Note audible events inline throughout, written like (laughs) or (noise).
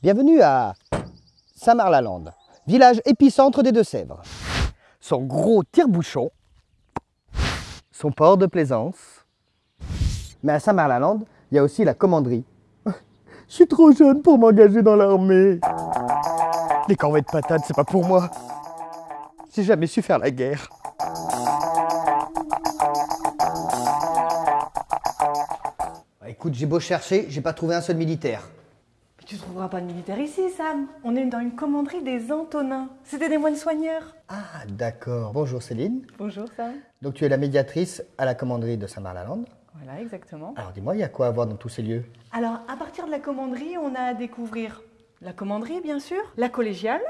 Bienvenue à Saint-Marlalande, village épicentre des Deux-Sèvres. Son gros tire-bouchon, son port de plaisance. Mais à Saint-Marlalande, il y a aussi la commanderie. (laughs) Je suis trop jeune pour m'engager dans l'armée. Les corvettes patates, c'est pas pour moi. J'ai jamais su faire la guerre. Bah, écoute, j'ai beau chercher, j'ai pas trouvé un seul militaire. Mais tu trouveras pas de militaire ici, Sam. On est dans une commanderie des Antonins. C'était des moines soigneurs. Ah, d'accord. Bonjour Céline. Bonjour, Sam. Donc tu es la médiatrice à la commanderie de Saint-Marlalande. Voilà, exactement. Alors dis-moi, il y a quoi à voir dans tous ces lieux? Alors, à partir de la commanderie, on a à découvrir la commanderie, bien sûr, la collégiale,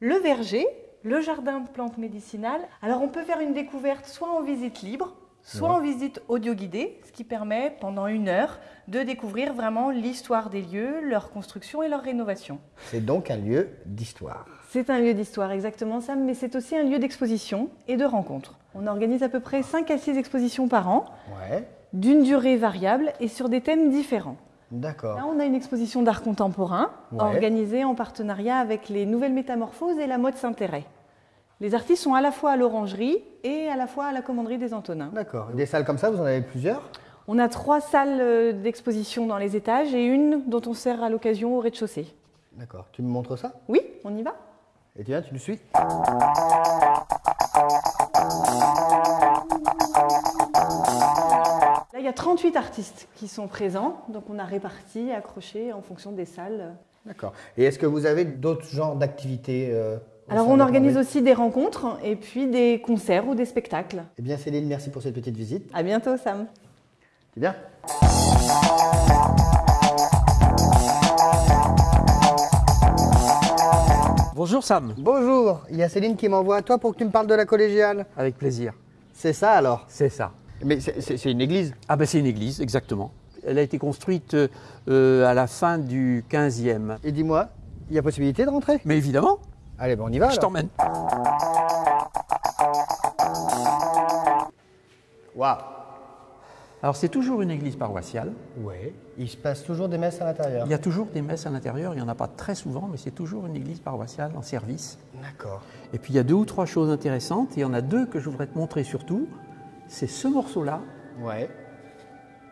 le verger, le jardin de plantes médicinales. Alors, on peut faire une découverte soit en visite libre, soit Ouais. en visite audio guidée, ce qui permet pendant une heure de découvrir vraiment l'histoire des lieux, leur construction et leur rénovation. C'est donc un lieu d'histoire. C'est un lieu d'histoire, exactement, Sam, mais c'est aussi un lieu d'exposition et de rencontre. On organise à peu près 5 à 6 expositions par an, Ouais, d'une durée variable et sur des thèmes différents. d'accord. Là, on a une exposition d'art contemporain Ouais. organisée en partenariat avec les Nouvelles Métamorphoses et la Mode Saint-Héret. Les artistes sont à la fois à l'Orangerie et à la fois à la Commanderie des Antonins. D'accord. Des salles comme ça, vous en avez plusieurs? On a trois salles euh, d'exposition dans les étages et une dont on sert à l'occasion au rez-de-chaussée. D'accord. Tu me montres ça? Oui, on y va Et tu viens, tu me suis? Là, il y a 38 artistes qui sont présents, donc on a réparti, accroché en fonction des salles. D'accord. Et est-ce que vous avez d'autres genres d'activités euh, Alors on organise aussi des rencontres et puis des concerts ou des spectacles. Eh bien Céline, merci pour cette petite visite. À bientôt Sam. Tu viens Bonjour Sam, Bonjour, il y a Céline qui m'envoie à toi pour que tu me parles de la collégiale. avec plaisir. C'est ça alors C'est ça. Mais c'est- une église Ah ben c'est une église, exactement. Elle a été construite euh, à la fin du 15e. Et dis-moi, il y a possibilité de rentrer? Mais évidemment, Allez, bon, on y va je t'emmène. Waouh Alors c'est toujours une église paroissiale. Ouais, il se passe toujours des messes à l'intérieur. Il y a toujours des messes à l'intérieur, il n'y en a pas très souvent, mais c'est toujours une église paroissiale en service. D'accord. Et puis il y a deux ou trois choses intéressantes, et il y en a deux que je voudrais te montrer surtout. C'est ce morceau-là, Ouais.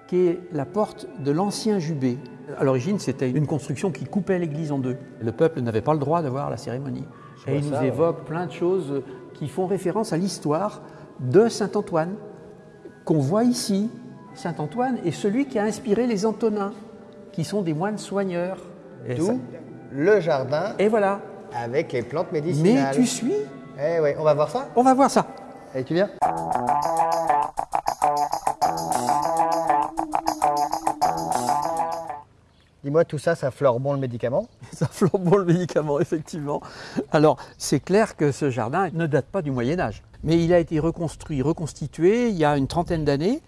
qui est la porte de l'ancien jubé. À l'origine, c'était une construction qui coupait l'église en deux. Le peuple n'avait pas le droit d'avoir la cérémonie. Je Et il nous ouais. évoque plein de choses qui font référence à l'histoire de Saint-Antoine, qu'on voit ici. Saint-Antoine est celui qui a inspiré les Antonins, qui sont des moines soigneurs. Et, D'où le jardin et voilà. avec les plantes Mais médicinales. tu suis Eh ouais, on va voir ça On va voir ça. Allez, tu viens Dis-moi, tout ça, ça fleure bon le médicament? Ça flambe bon le médicament, effectivement. Alors, c'est clair que ce jardin ne date pas du Moyen Âge, mais il a été reconstruit, reconstitué il y a une trentaine d'années,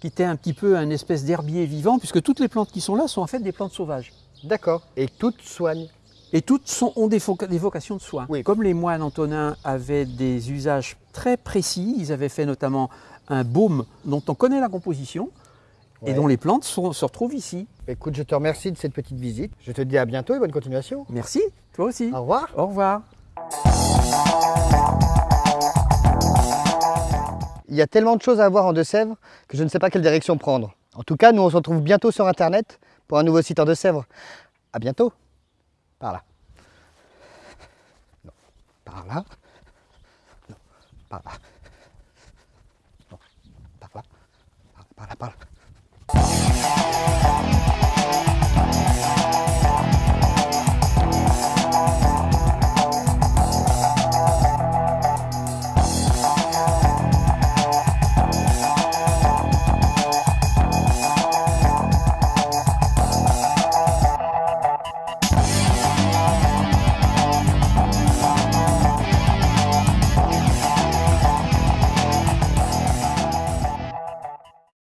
qui était un petit peu un espèce d'herbier vivant, puisque toutes les plantes qui sont là sont en fait des plantes sauvages. D'accord. Et toutes soignent. Et toutes sont- ont des, vocations de soins. Oui. Comme les moines antonins avaient des usages très précis, ils avaient fait notamment un baume dont on connaît la composition Ouais. et dont les plantes sont- se retrouvent ici. Écoute, je te remercie de cette petite visite. Je te dis à bientôt et bonne continuation. Merci, toi aussi. Au revoir. Au revoir. Il y a tellement de choses à voir en Deux-Sèvres que je ne sais pas quelle direction prendre. En tout cas, nous on se retrouve bientôt sur Internet pour un nouveau site en Deux-Sèvres. À bientôt. Par là. Non. Par là. Non. Par là.